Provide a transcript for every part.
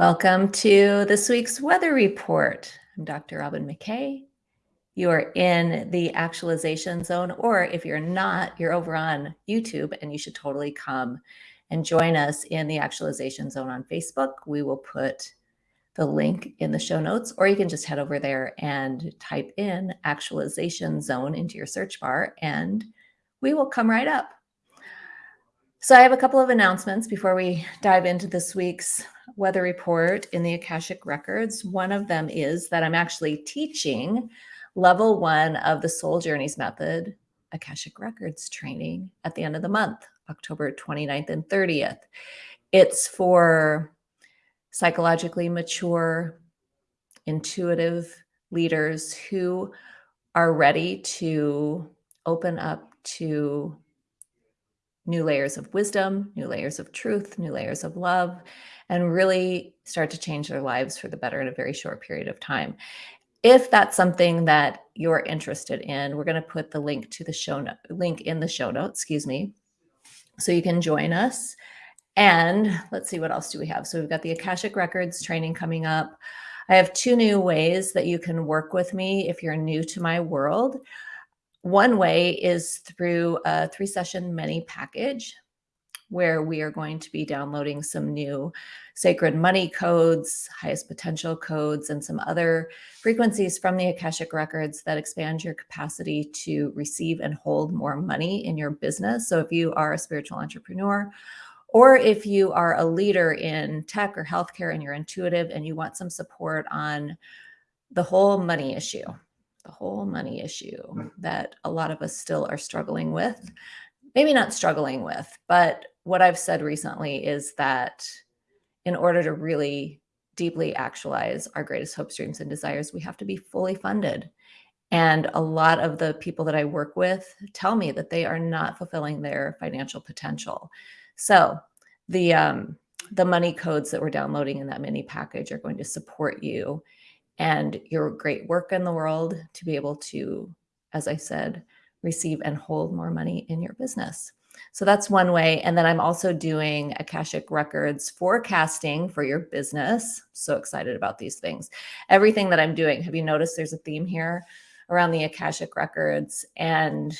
Welcome to this week's weather report. I'm Dr. Robin McKay. You are in the actualization zone, or if you're not, you're over on YouTube and you should totally come and join us in the actualization zone on Facebook. We will put the link in the show notes, or you can just head over there and type in actualization zone into your search bar and we will come right up. So I have a couple of announcements before we dive into this week's weather report in the Akashic Records. One of them is that I'm actually teaching level one of the Soul Journeys Method Akashic Records training at the end of the month, October 29th and 30th. It's for psychologically mature, intuitive leaders who are ready to open up to new layers of wisdom, new layers of truth, new layers of love, and really start to change their lives for the better in a very short period of time. If that's something that you're interested in, we're going to put the link to the show note, link in the show notes, excuse me, so you can join us. And let's see, what else do we have? So we've got the Akashic Records training coming up. I have two new ways that you can work with me if you're new to my world. One way is through a three session mini package where we are going to be downloading some new sacred money codes, highest potential codes, and some other frequencies from the Akashic records that expand your capacity to receive and hold more money in your business. So if you are a spiritual entrepreneur, or if you are a leader in tech or healthcare and you're intuitive and you want some support on the whole money issue, the whole money issue that a lot of us still are struggling with. Maybe not struggling with, but what I've said recently is that in order to really deeply actualize our greatest hopes, dreams, and desires, we have to be fully funded. And a lot of the people that I work with tell me that they are not fulfilling their financial potential. So the um, the money codes that we're downloading in that mini package are going to support you and your great work in the world to be able to, as I said, receive and hold more money in your business. So that's one way. And then I'm also doing Akashic Records forecasting for your business. So excited about these things. Everything that I'm doing, have you noticed there's a theme here around the Akashic Records? And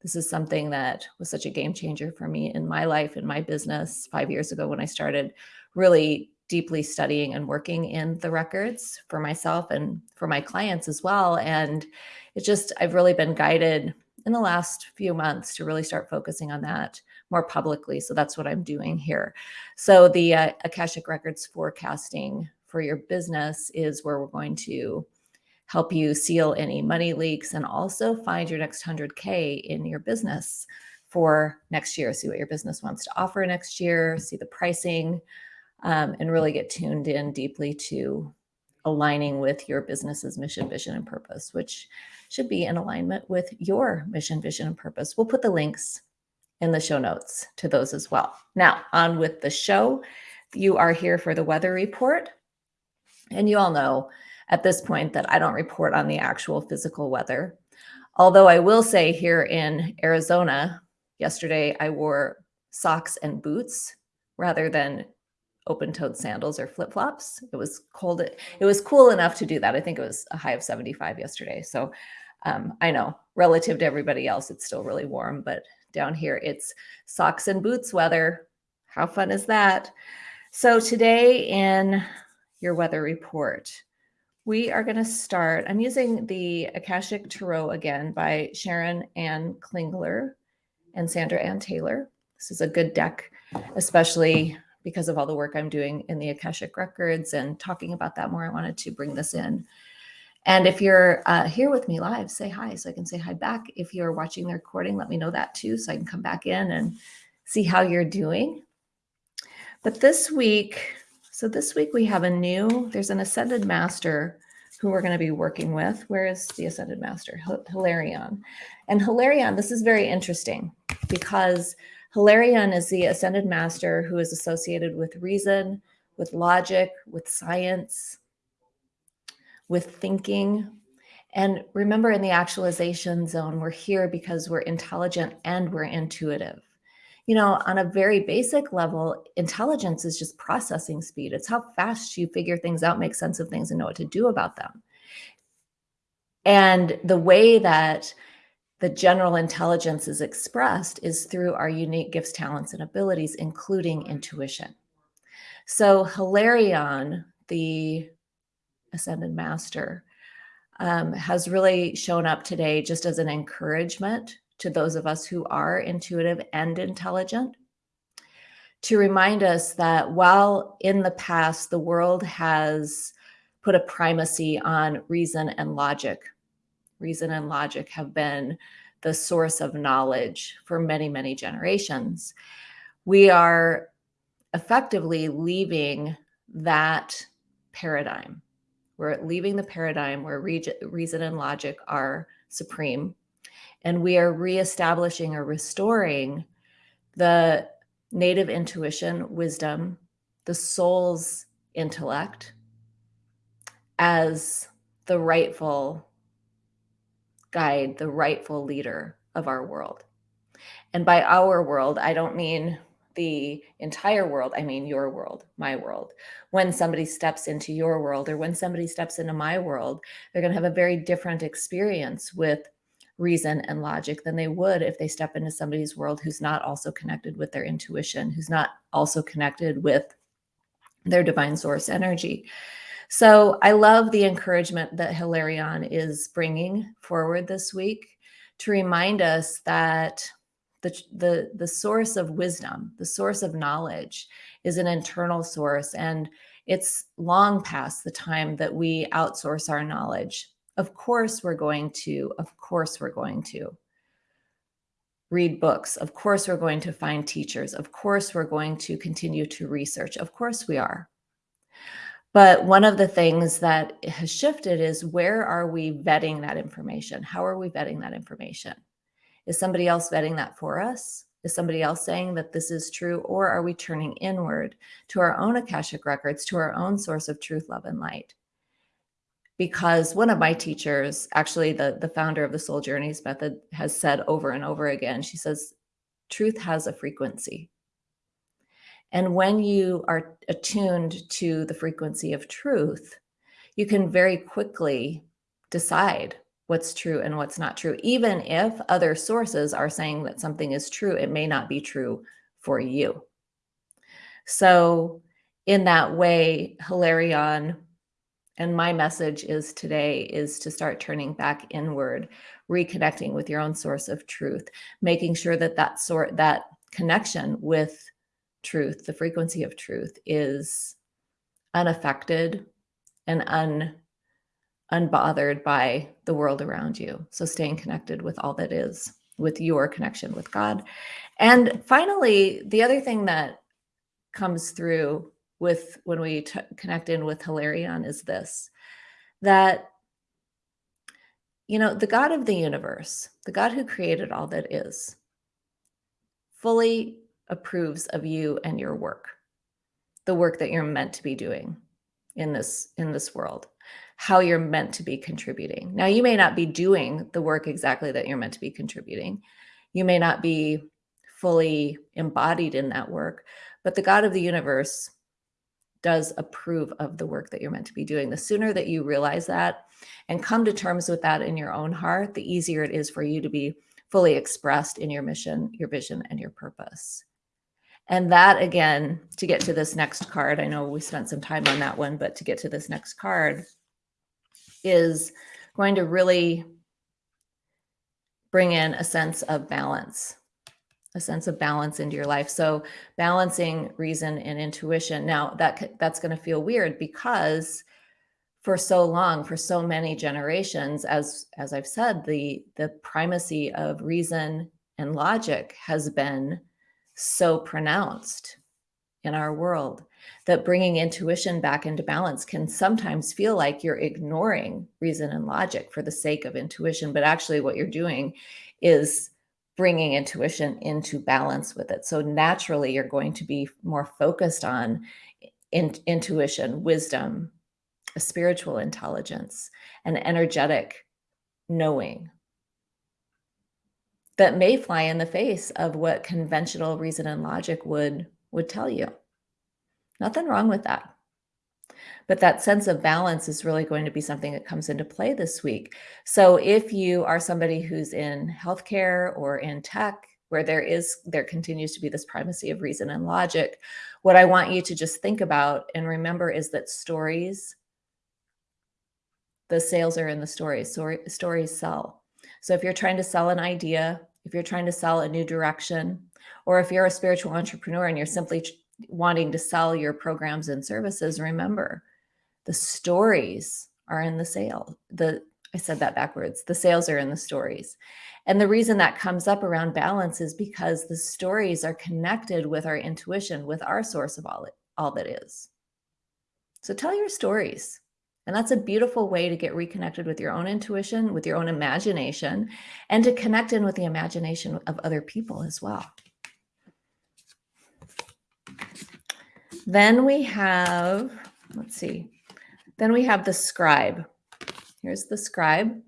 this is something that was such a game changer for me in my life, in my business five years ago when I started really deeply studying and working in the records for myself and for my clients as well. And it's just, I've really been guided in the last few months to really start focusing on that more publicly. So that's what I'm doing here. So the uh, Akashic Records forecasting for your business is where we're going to help you seal any money leaks and also find your next 100K in your business for next year. See what your business wants to offer next year, see the pricing, um, and really get tuned in deeply to aligning with your business's mission, vision, and purpose, which should be in alignment with your mission, vision, and purpose. We'll put the links in the show notes to those as well. Now, on with the show. You are here for the weather report. And you all know at this point that I don't report on the actual physical weather. Although I will say here in Arizona, yesterday I wore socks and boots rather than open-toed sandals or flip-flops. It was cold. It was cool enough to do that. I think it was a high of 75 yesterday. So um, I know relative to everybody else, it's still really warm, but down here it's socks and boots weather. How fun is that? So today in your weather report, we are going to start. I'm using the Akashic Tarot again by Sharon Anne Klingler and Sandra Anne Taylor. This is a good deck, especially because of all the work I'm doing in the Akashic Records and talking about that more, I wanted to bring this in. And if you're uh, here with me live, say hi so I can say hi back. If you're watching the recording, let me know that too so I can come back in and see how you're doing. But this week, so this week we have a new, there's an Ascended Master who we're going to be working with. Where is the Ascended Master? Hilarion. And Hilarion, this is very interesting because Hilarion is the ascended master who is associated with reason, with logic, with science, with thinking. And remember, in the actualization zone, we're here because we're intelligent and we're intuitive. you know, on a very basic level, intelligence is just processing speed. It's how fast you figure things out, make sense of things, and know what to do about them. And the way that the general intelligence is expressed is through our unique gifts, talents, and abilities, including intuition. So Hilarion, the Ascended Master, um, has really shown up today just as an encouragement to those of us who are intuitive and intelligent to remind us that while in the past the world has put a primacy on reason and logic, reason and logic have been the source of knowledge for many, many generations. We are effectively leaving that paradigm. We're leaving the paradigm where reason and logic are supreme and we are reestablishing or restoring the native intuition, wisdom, the soul's intellect as the rightful guide, the rightful leader of our world. And by our world, I don't mean the entire world, I mean your world, my world. When somebody steps into your world or when somebody steps into my world, they're going to have a very different experience with reason and logic than they would if they step into somebody's world who's not also connected with their intuition, who's not also connected with their divine source energy. So I love the encouragement that Hilarion is bringing forward this week to remind us that the, the, the source of wisdom, the source of knowledge is an internal source. And it's long past the time that we outsource our knowledge of course, we're going to, of course, we're going to read books. Of course, we're going to find teachers. Of course, we're going to continue to research. Of course, we are. But one of the things that has shifted is where are we vetting that information? How are we vetting that information? Is somebody else vetting that for us? Is somebody else saying that this is true? Or are we turning inward to our own Akashic records, to our own source of truth, love, and light? because one of my teachers, actually the, the founder of the Soul Journeys method, has said over and over again, she says, truth has a frequency. And when you are attuned to the frequency of truth, you can very quickly decide what's true and what's not true. Even if other sources are saying that something is true, it may not be true for you. So in that way, Hilarion and my message is today is to start turning back inward, reconnecting with your own source of truth, making sure that that sort that connection with truth, the frequency of truth is unaffected and un unbothered by the world around you. So staying connected with all that is, with your connection with God. And finally, the other thing that comes through with when we connect in with Hilarion is this, that, you know, the God of the universe, the God who created all that is, fully approves of you and your work, the work that you're meant to be doing in this in this world how you're meant to be contributing now you may not be doing the work exactly that you're meant to be contributing you may not be fully embodied in that work but the god of the universe does approve of the work that you're meant to be doing. The sooner that you realize that and come to terms with that in your own heart, the easier it is for you to be fully expressed in your mission, your vision, and your purpose. And that again, to get to this next card, I know we spent some time on that one, but to get to this next card is going to really bring in a sense of balance a sense of balance into your life. So balancing reason and intuition. Now that that's going to feel weird because for so long, for so many generations, as as I've said, the the primacy of reason and logic has been so pronounced in our world that bringing intuition back into balance can sometimes feel like you're ignoring reason and logic for the sake of intuition. But actually, what you're doing is bringing intuition into balance with it. So naturally, you're going to be more focused on in, intuition, wisdom, a spiritual intelligence, and energetic knowing. That may fly in the face of what conventional reason and logic would would tell you. Nothing wrong with that. But that sense of balance is really going to be something that comes into play this week. So if you are somebody who's in healthcare or in tech, where there is there continues to be this primacy of reason and logic, what I want you to just think about and remember is that stories, the sales are in the stories. Stories sell. So if you're trying to sell an idea, if you're trying to sell a new direction, or if you're a spiritual entrepreneur and you're simply wanting to sell your programs and services, remember the stories are in the sale. The I said that backwards. The sales are in the stories. And the reason that comes up around balance is because the stories are connected with our intuition, with our source of all, all that is. So tell your stories. And that's a beautiful way to get reconnected with your own intuition, with your own imagination, and to connect in with the imagination of other people as well. Then we have, let's see, then we have the scribe. Here's the scribe.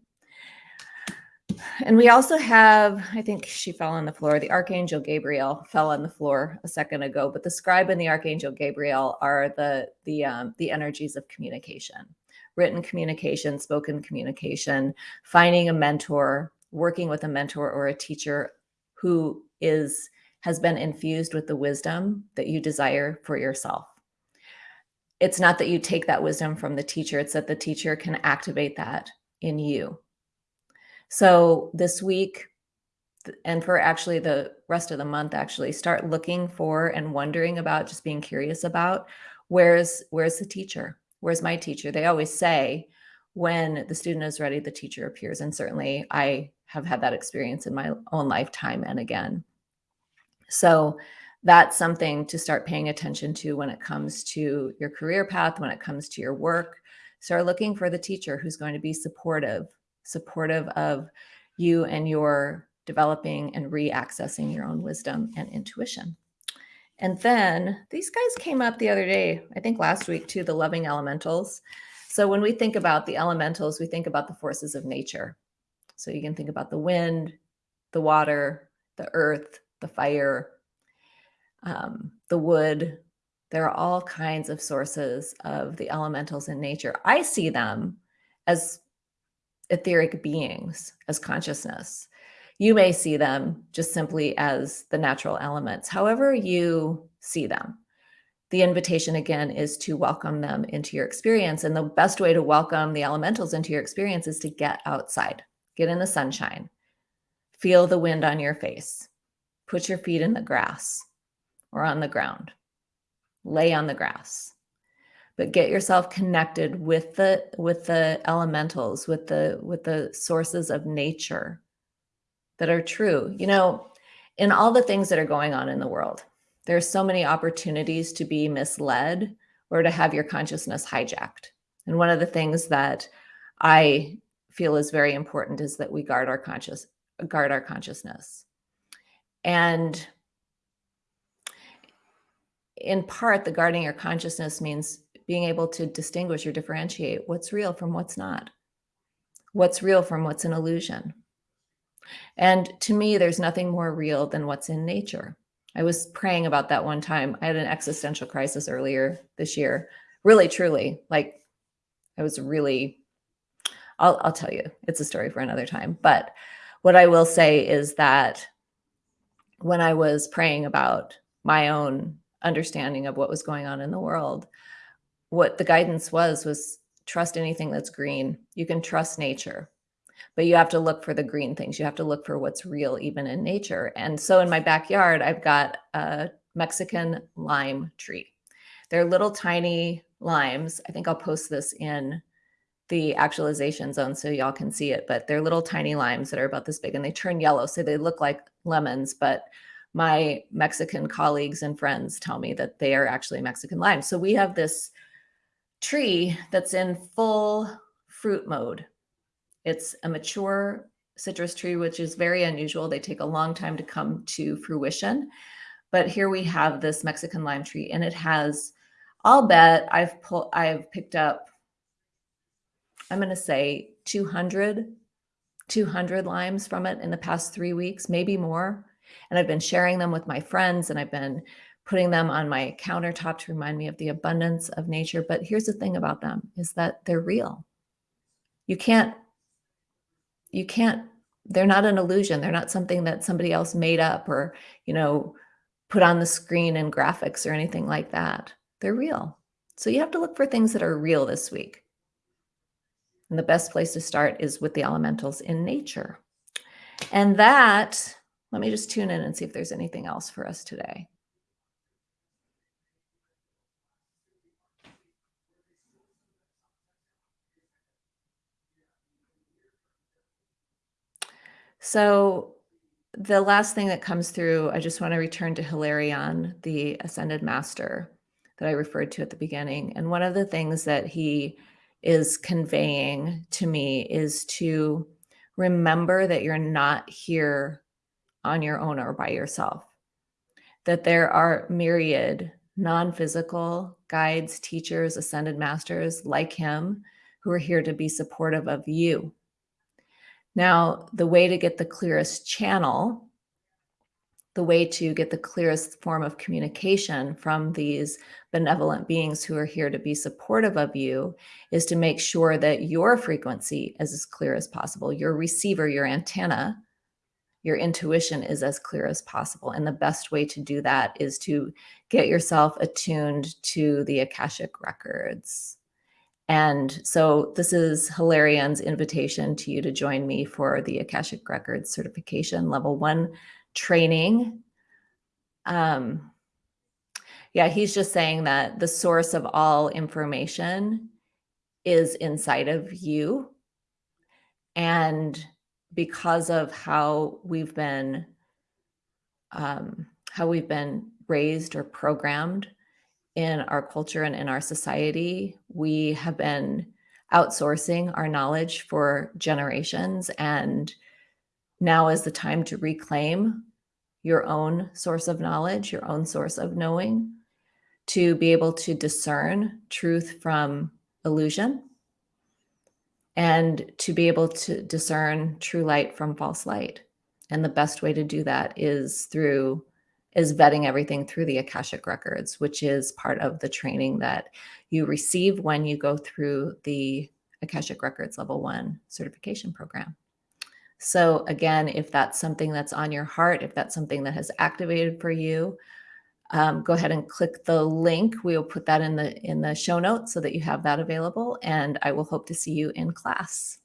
And we also have, I think she fell on the floor. The Archangel Gabriel fell on the floor a second ago, but the scribe and the Archangel Gabriel are the the um, the energies of communication, written communication, spoken communication, finding a mentor, working with a mentor or a teacher who is has been infused with the wisdom that you desire for yourself. It's not that you take that wisdom from the teacher, it's that the teacher can activate that in you so this week, and for actually the rest of the month, actually start looking for and wondering about, just being curious about where's where's the teacher? Where's my teacher? They always say when the student is ready, the teacher appears. And certainly I have had that experience in my own lifetime and again. So that's something to start paying attention to when it comes to your career path, when it comes to your work. Start looking for the teacher who's going to be supportive supportive of you and your developing and re-accessing your own wisdom and intuition. And then these guys came up the other day, I think last week too, the loving elementals. So when we think about the elementals, we think about the forces of nature. So you can think about the wind, the water, the earth, the fire, um, the wood. There are all kinds of sources of the elementals in nature. I see them as etheric beings as consciousness. You may see them just simply as the natural elements, however you see them. The invitation again is to welcome them into your experience. And the best way to welcome the elementals into your experience is to get outside, get in the sunshine, feel the wind on your face, put your feet in the grass or on the ground, lay on the grass, but get yourself connected with the with the elementals with the with the sources of nature that are true. You know in all the things that are going on in the world there are so many opportunities to be misled or to have your consciousness hijacked. And one of the things that i feel is very important is that we guard our conscious guard our consciousness. And in part the guarding your consciousness means being able to distinguish or differentiate what's real from what's not, what's real from what's an illusion. And to me, there's nothing more real than what's in nature. I was praying about that one time. I had an existential crisis earlier this year. Really, truly, like I was really, I'll, I'll tell you, it's a story for another time. But what I will say is that when I was praying about my own understanding of what was going on in the world, what the guidance was was trust anything that's green. You can trust nature, but you have to look for the green things. You have to look for what's real even in nature. And so in my backyard, I've got a Mexican lime tree. They're little tiny limes. I think I'll post this in the actualization zone so y'all can see it, but they're little tiny limes that are about this big and they turn yellow. So they look like lemons, but my Mexican colleagues and friends tell me that they are actually Mexican limes. So we have this tree that's in full fruit mode. It's a mature citrus tree, which is very unusual. They take a long time to come to fruition. But here we have this Mexican lime tree and it has, I'll bet I've pulled, I've picked up, I'm going to say 200 200 limes from it in the past three weeks, maybe more. And I've been sharing them with my friends and I've been putting them on my countertop to remind me of the abundance of nature. But here's the thing about them is that they're real. You can't, you can't, they're not an illusion. They're not something that somebody else made up or, you know, put on the screen in graphics or anything like that. They're real. So you have to look for things that are real this week. And the best place to start is with the elementals in nature. And that, let me just tune in and see if there's anything else for us today. So the last thing that comes through, I just want to return to Hilarion, the ascended master that I referred to at the beginning. And one of the things that he is conveying to me is to remember that you're not here on your own or by yourself, that there are myriad non-physical guides, teachers, ascended masters like him who are here to be supportive of you now, the way to get the clearest channel, the way to get the clearest form of communication from these benevolent beings who are here to be supportive of you is to make sure that your frequency is as clear as possible. Your receiver, your antenna, your intuition is as clear as possible. And the best way to do that is to get yourself attuned to the Akashic records. And so this is Hilarion's invitation to you to join me for the Akashic Records certification level one training. Um, yeah, he's just saying that the source of all information is inside of you. And because of how we've been, um, how we've been raised or programmed in our culture and in our society, we have been outsourcing our knowledge for generations. And now is the time to reclaim your own source of knowledge, your own source of knowing, to be able to discern truth from illusion, and to be able to discern true light from false light. And the best way to do that is through is vetting everything through the Akashic Records, which is part of the training that you receive when you go through the Akashic Records Level 1 certification program. So again, if that's something that's on your heart, if that's something that has activated for you, um, go ahead and click the link. We will put that in the in the show notes so that you have that available. And I will hope to see you in class.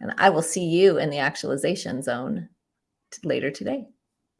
And I will see you in the actualization zone later today.